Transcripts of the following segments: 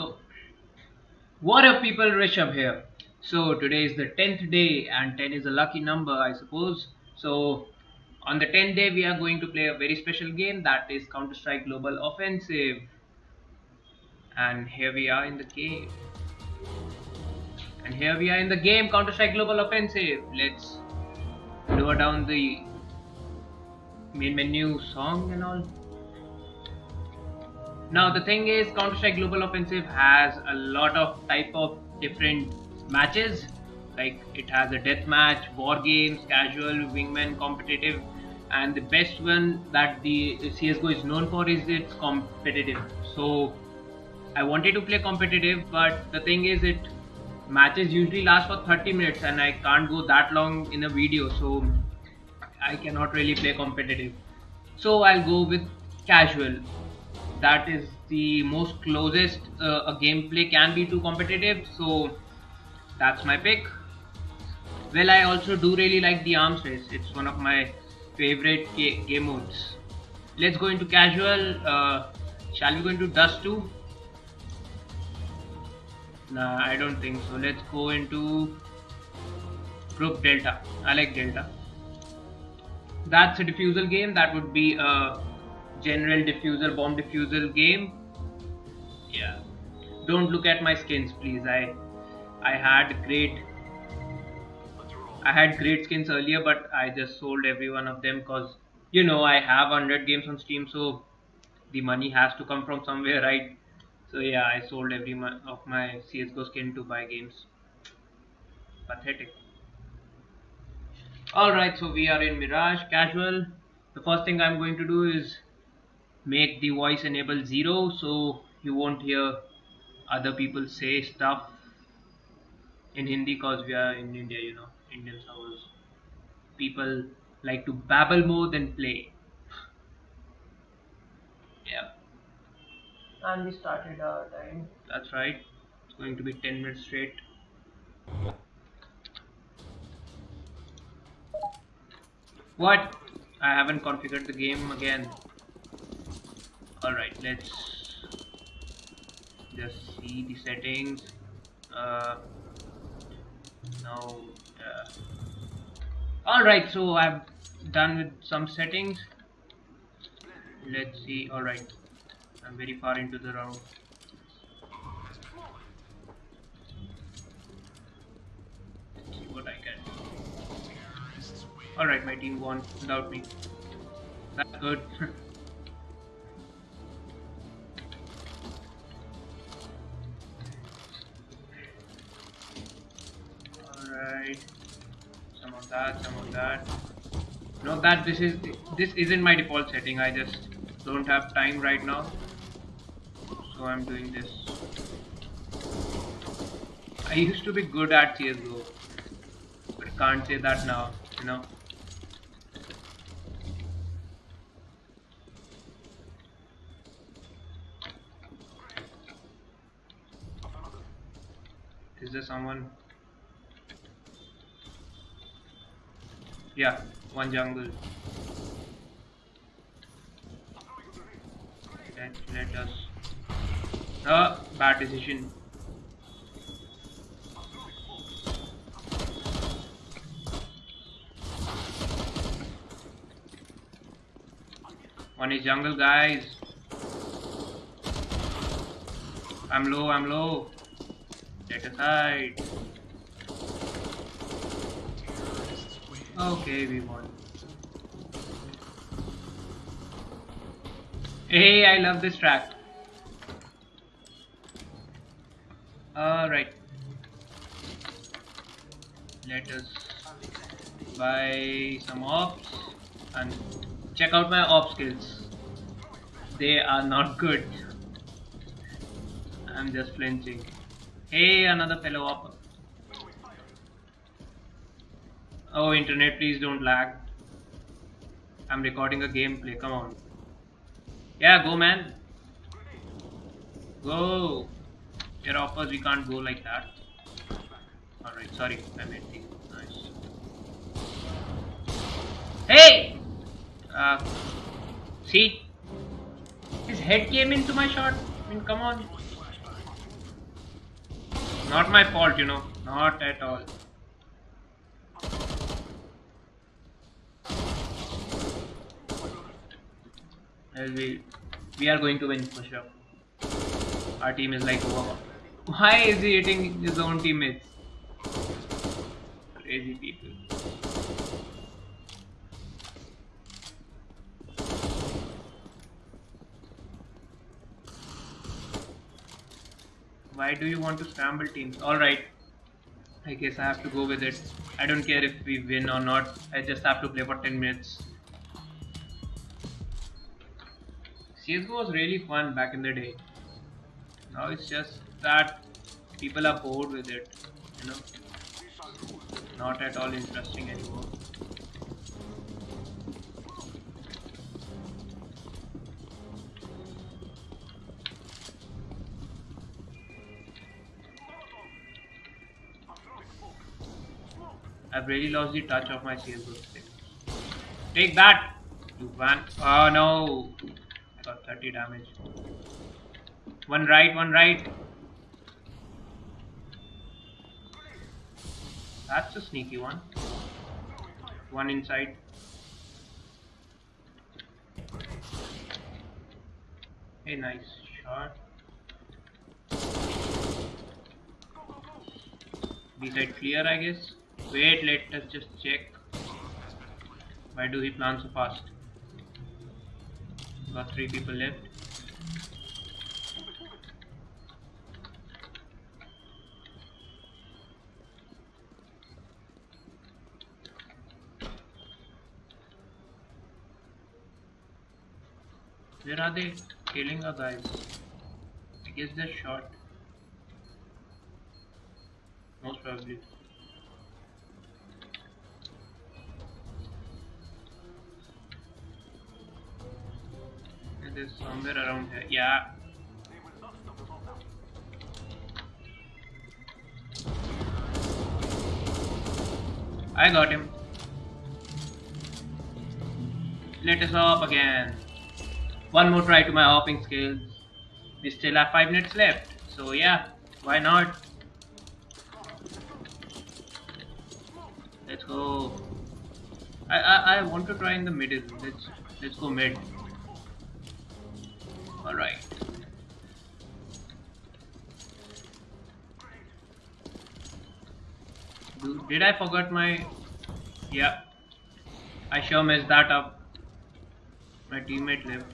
So, what up people, Rishabh here. So today is the 10th day and 10 is a lucky number I suppose. So on the 10th day we are going to play a very special game that is Counter-Strike Global Offensive. And here we are in the game. And here we are in the game Counter-Strike Global Offensive. Let's lower down the main menu song and all. Now the thing is Counter-Strike Global Offensive has a lot of type of different matches like it has a death match, war games, casual, wingman, competitive and the best one that the CSGO is known for is its competitive. So I wanted to play competitive but the thing is it matches usually last for 30 minutes and I can't go that long in a video so I cannot really play competitive. So I'll go with casual that is the most closest uh, a gameplay can be to competitive so that's my pick. Well i also do really like the arms race. It's one of my favorite game modes. Let's go into casual uh, shall we go into dust 2 nah i don't think so. Let's go into group delta. I like delta. That's a defusal game. That would be a general defuser bomb defuser game. Yeah. Don't look at my skins please. I i had great i had great skins earlier but i just sold every one of them because you know i have 100 games on steam so the money has to come from somewhere right? So yeah i sold every one of my csgo skin to buy games. Pathetic. Alright so we are in mirage casual. The first thing i'm going to do is make the voice enable zero so you won't hear other people say stuff in Hindi because we are in India, you know, Indian house. People like to babble more than play. yeah. And we started our time. That's right. It's going to be 10 minutes straight. What? I haven't configured the game again all right let's just see the settings. Uh, now uh, all right so I've done with some settings. Let's see all right I'm very far into the round. What I can all right my team won. Without me. That's good some of that some of that note that this is this isn't my default setting. I just don't have time right now. So I'm doing this. I used to be good at CSGO but can't say that now you know. Is there someone Yeah, one jungle. Let, let us. Uh, bad decision. One is jungle, guys. I'm low, I'm low. Get aside. Okay, we won. Hey, I love this track. Alright. Let us buy some AWPs and check out my AWP skills. They are not good. I'm just flinching. Hey, another fellow AWP. Oh, internet, please don't lag. I'm recording a gameplay, come on. Yeah, go man. Go. Your offers, we can't go like that. Alright, sorry, I made things nice. Hey! Uh, see? His head came into my shot. I mean, come on. Not my fault, you know. Not at all. We, we are going to win for sure. Our team is like over. Why is he hitting his own teammates? Crazy people. Why do you want to scramble teams? Alright. I guess I have to go with it. I don't care if we win or not. I just have to play for 10 minutes. CSGO was really fun back in the day. Now it's just that people are bored with it, you know. Not at all interesting anymore. I've really lost the touch of my CSGO. Take that! You van. Oh no! Got 30 damage. One right, one right. That's a sneaky one. One inside. Hey, nice shot. B side clear, I guess. Wait, let us just check. Why do he plan so fast? Got three people left. Where are they killing our guys? I guess they're shot. Most probably. It is somewhere around here. Yeah. I got him. Let us hop again. One more try to my hopping skills. We still have 5 minutes left. So yeah, why not? Let's go. I, I, I want to try in the middle. Let's let's go mid. Alright. Did I forget my... Yeah. I sure messed that up. My teammate left.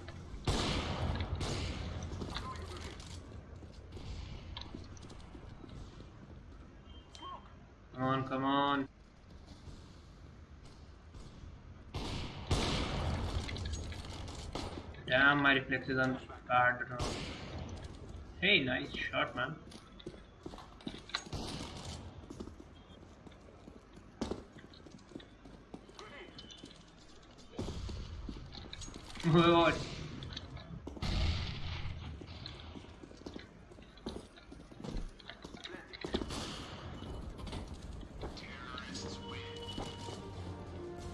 Come on, come on. Damn, my reflexes are now. Uh, hey, nice shot, man. What?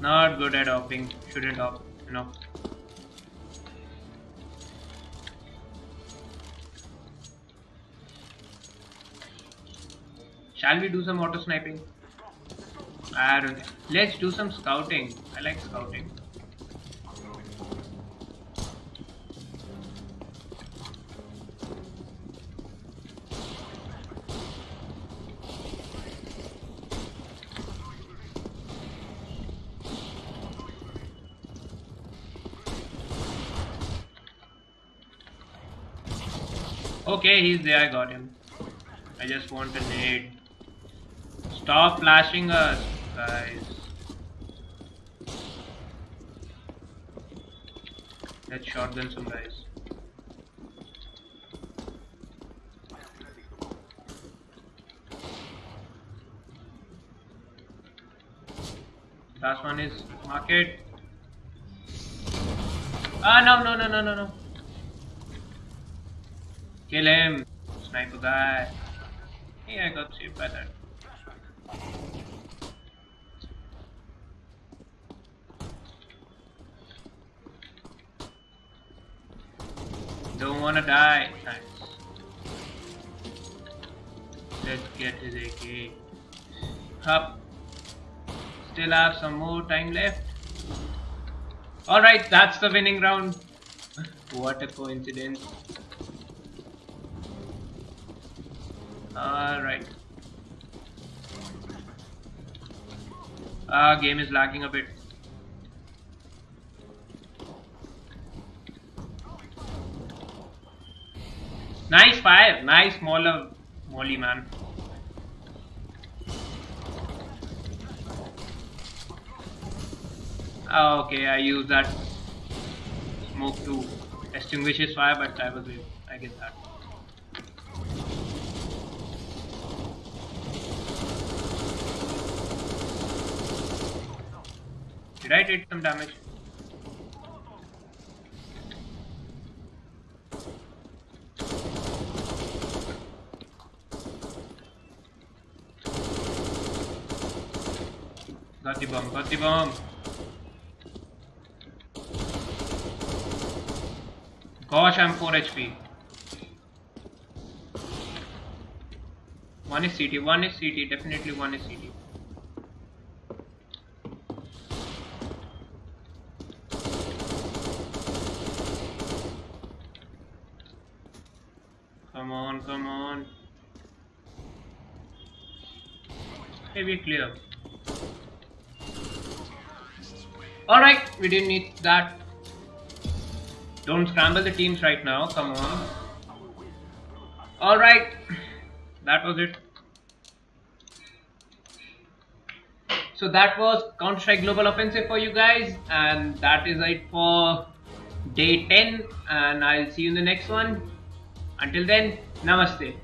Not good at hopping. Shouldn't hop, you Shall we do some auto sniping? I don't. Let's do some scouting. I like scouting. Okay, he's there, I got him. I just want a nade. Stop flashing us, guys. Let's shotgun some guys. Last one is market. Ah, no, no, no, no, no, no. Kill him. Sniper guy. Hey, I got saved by that. Don't wanna die. Let's get his AK. Up. Still have some more time left. Alright, that's the winning round. what a coincidence. Alright. Ah, game is lagging a bit. Nice fire, nice smaller molly man. Oh, okay, I use that smoke to extinguish his fire, but I was I get that. Did I take some damage? Got bomb, got bomb. Gosh, I'm 4 HP. One is CT, one is CT, definitely one is CT. Come on, come on. Maybe clear. Alright, we didn't need that. Don't scramble the teams right now, come on. Alright, that was it. So that was Counter-Strike Global Offensive for you guys and that is it for day 10 and I'll see you in the next one. Until then, Namaste.